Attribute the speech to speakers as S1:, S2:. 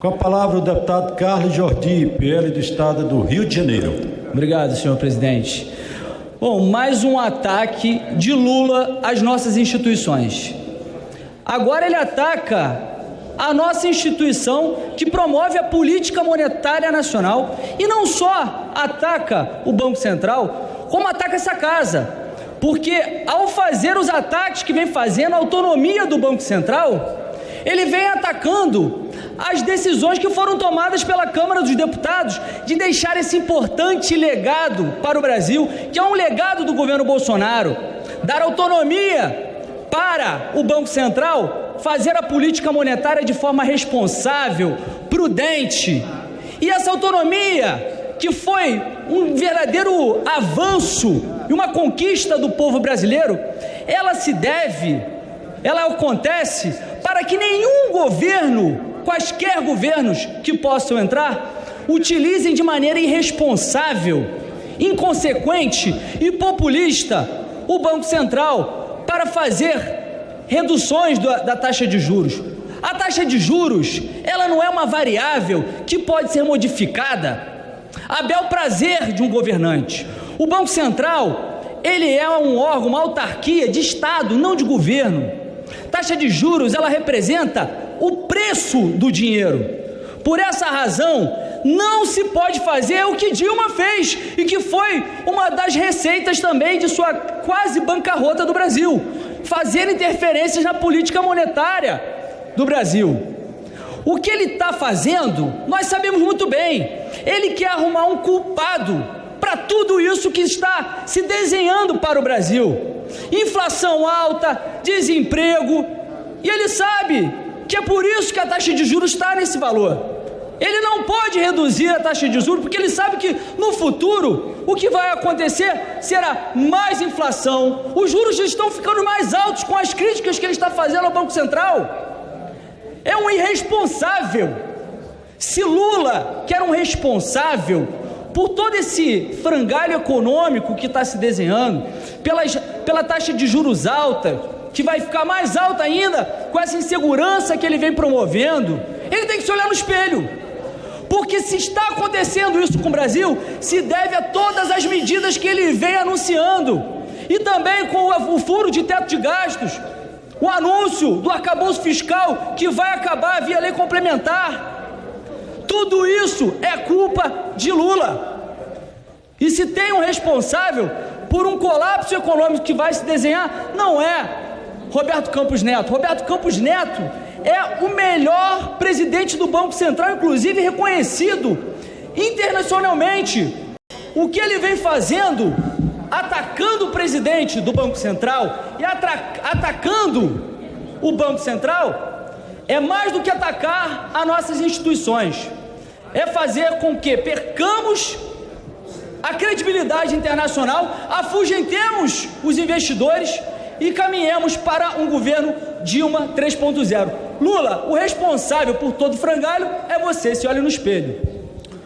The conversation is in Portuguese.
S1: Com a palavra o deputado Carlos Jordi, PL do Estado do Rio de Janeiro.
S2: Obrigado, senhor presidente. Bom, mais um ataque de Lula às nossas instituições. Agora ele ataca a nossa instituição que promove a política monetária nacional e não só ataca o Banco Central, como ataca essa casa. Porque ao fazer os ataques que vem fazendo a autonomia do Banco Central, ele vem atacando as decisões que foram tomadas pela Câmara dos Deputados de deixar esse importante legado para o Brasil, que é um legado do governo Bolsonaro, dar autonomia para o Banco Central fazer a política monetária de forma responsável, prudente. E essa autonomia, que foi um verdadeiro avanço e uma conquista do povo brasileiro, ela se deve, ela acontece para que nenhum governo, quaisquer governos que possam entrar, utilizem de maneira irresponsável, inconsequente e populista o Banco Central para fazer reduções da taxa de juros. A taxa de juros, ela não é uma variável que pode ser modificada a bel prazer de um governante. O Banco Central, ele é um órgão, uma autarquia de Estado, não de governo. Taxa de juros, ela representa o preço do dinheiro. Por essa razão, não se pode fazer o que Dilma fez e que foi uma das receitas também de sua quase bancarrota do Brasil, fazer interferências na política monetária do Brasil. O que ele está fazendo, nós sabemos muito bem. Ele quer arrumar um culpado para tudo isso que está se desenhando para o Brasil inflação alta, desemprego, e ele sabe que é por isso que a taxa de juros está nesse valor. Ele não pode reduzir a taxa de juros, porque ele sabe que no futuro o que vai acontecer será mais inflação, os juros estão ficando mais altos com as críticas que ele está fazendo ao Banco Central. É um irresponsável. Se Lula, que era um responsável por todo esse frangalho econômico que está se desenhando, pelas, pela taxa de juros alta, que vai ficar mais alta ainda com essa insegurança que ele vem promovendo, ele tem que se olhar no espelho. Porque se está acontecendo isso com o Brasil, se deve a todas as medidas que ele vem anunciando. E também com o furo de teto de gastos, o anúncio do arcabouço fiscal que vai acabar via lei complementar. Tudo isso é culpa de Lula. E se tem um responsável por um colapso econômico que vai se desenhar, não é Roberto Campos Neto. Roberto Campos Neto é o melhor presidente do Banco Central, inclusive reconhecido internacionalmente. O que ele vem fazendo, atacando o presidente do Banco Central e atacando o Banco Central, é mais do que atacar as nossas instituições. É fazer com que percamos a credibilidade internacional, afugentemos os investidores e caminhemos para um governo Dilma 3.0. Lula, o responsável por todo frangalho é você, se olha no espelho.